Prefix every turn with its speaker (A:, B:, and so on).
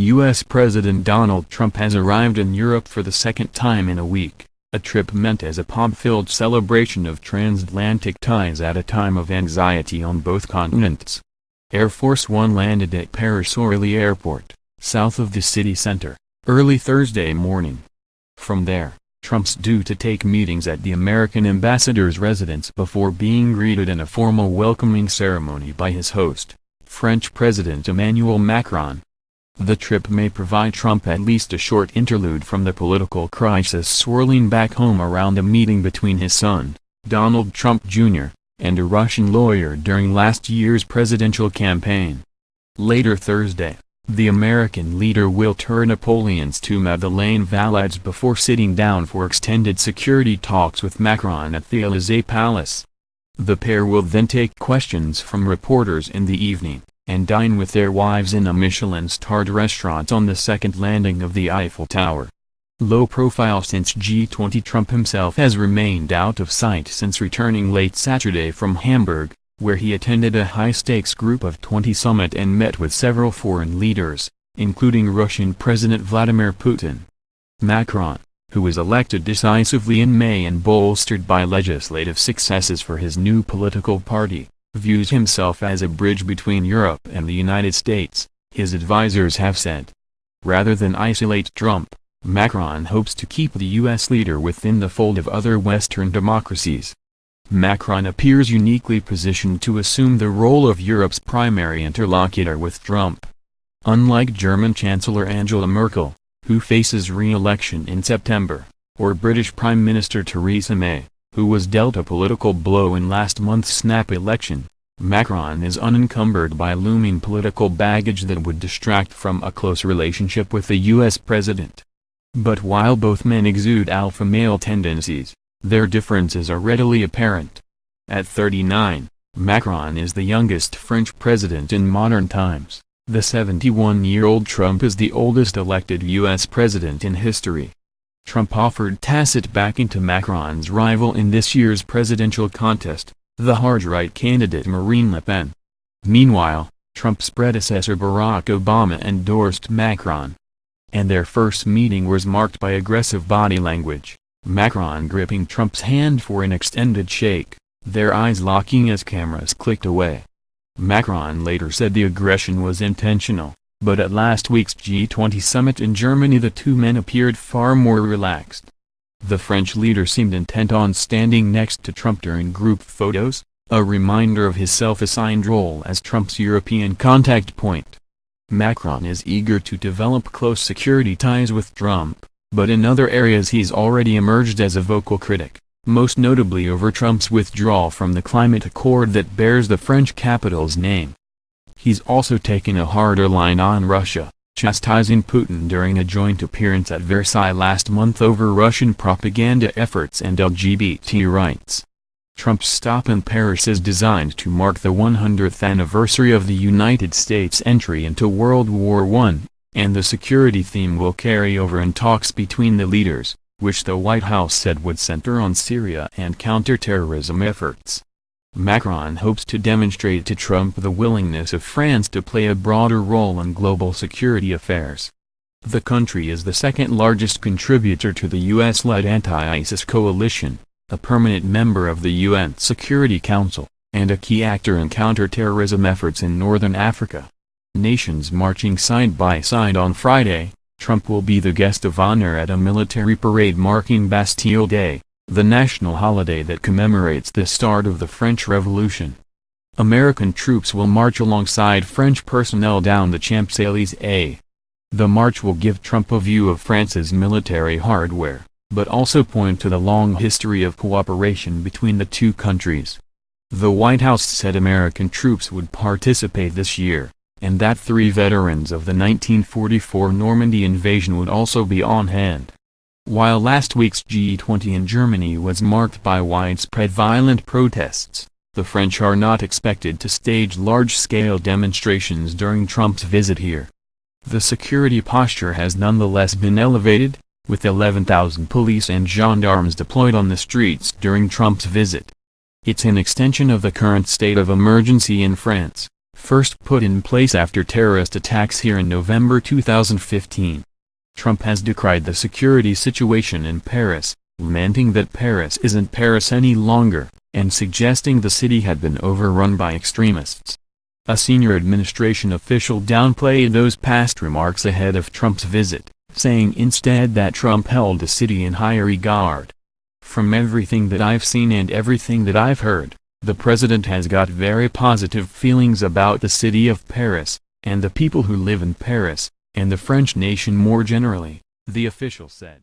A: U.S. President Donald Trump has arrived in Europe for the second time in a week, a trip meant as a pomp-filled celebration of transatlantic ties at a time of anxiety on both continents. Air Force One landed at Paris-Orly Airport, south of the city center, early Thursday morning. From there, Trump's due to take meetings at the American ambassador's residence before being greeted in a formal welcoming ceremony by his host, French President Emmanuel Macron. The trip may provide Trump at least a short interlude from the political crisis swirling back home around a meeting between his son, Donald Trump Jr., and a Russian lawyer during last year's presidential campaign. Later Thursday, the American leader will tour Napoleon's tomb at the Les Invalides before sitting down for extended security talks with Macron at the Élysée Palace. The pair will then take questions from reporters in the evening, and dine with their wives in a Michelin-starred restaurant on the second landing of the Eiffel Tower. Low profile since G20 Trump himself has remained out of sight since returning late Saturday from Hamburg, where he attended a high-stakes Group of 20 summit and met with several foreign leaders, including Russian President Vladimir Putin. Macron, who was elected decisively in May and bolstered by legislative successes for his new political party, views himself as a bridge between Europe and the United States, his advisers have said. Rather than isolate Trump, Macron hopes to keep the U.S. leader within the fold of other Western democracies. Macron appears uniquely positioned to assume the role of Europe's primary interlocutor with Trump. Unlike German Chancellor Angela Merkel, who faces re-election in September, or British Prime Minister Theresa May, who was dealt a political blow in last month's snap election, Macron is unencumbered by looming political baggage that would distract from a close relationship with the U.S. president. But while both men exude alpha male tendencies, their differences are readily apparent. At 39, Macron is the youngest French president in modern times. The 71-year-old Trump is the oldest elected U.S. president in history. Trump offered tacit backing to Macron's rival in this year's presidential contest, the hard-right candidate Marine Le Pen. Meanwhile, Trump's predecessor Barack Obama endorsed Macron. And their first meeting was marked by aggressive body language. Macron gripping Trump's hand for an extended shake, their eyes locking as cameras clicked away. Macron later said the aggression was intentional, but at last week's G20 summit in Germany the two men appeared far more relaxed. The French leader seemed intent on standing next to Trump during group photos, a reminder of his self-assigned role as Trump's European contact point. Macron is eager to develop close security ties with Trump, but in other areas he's already emerged as a vocal critic, most notably over Trump's withdrawal from the climate accord that bears the French capital's name. He's also taken a harder line on Russia, chastising Putin during a joint appearance at Versailles last month over Russian propaganda efforts and LGBT rights. Trump's stop in Paris is designed to mark the 100th anniversary of the United States' entry into World War I, and the security theme will carry over in talks between the leaders, which the White House said would center on Syria and counterterrorism efforts. Macron hopes to demonstrate to Trump the willingness of France to play a broader role in global security affairs. The country is the second largest contributor to the U.S.-led anti-ISIS coalition, a permanent member of the UN Security Council, and a key actor in counterterrorism efforts in northern Africa nations marching side by side on Friday, Trump will be the guest of honor at a military parade marking Bastille Day, the national holiday that commemorates the start of the French Revolution. American troops will march alongside French personnel down the Champs-Élysées. The march will give Trump a view of France's military hardware, but also point to the long history of cooperation between the two countries. The White House said American troops would participate this year and that three veterans of the 1944 Normandy invasion would also be on hand. While last week's G20 in Germany was marked by widespread violent protests, the French are not expected to stage large-scale demonstrations during Trump's visit here. The security posture has nonetheless been elevated, with 11,000 police and gendarmes deployed on the streets during Trump's visit. It's an extension of the current state of emergency in France first put in place after terrorist attacks here in November 2015. Trump has decried the security situation in Paris, lamenting that Paris isn't Paris any longer, and suggesting the city had been overrun by extremists. A senior administration official downplayed those past remarks ahead of Trump's visit, saying instead that Trump held the city in high regard. From everything that I've seen and everything that I've heard, the president has got very positive feelings about the city of Paris, and the people who live in Paris, and the French nation more generally, the official said.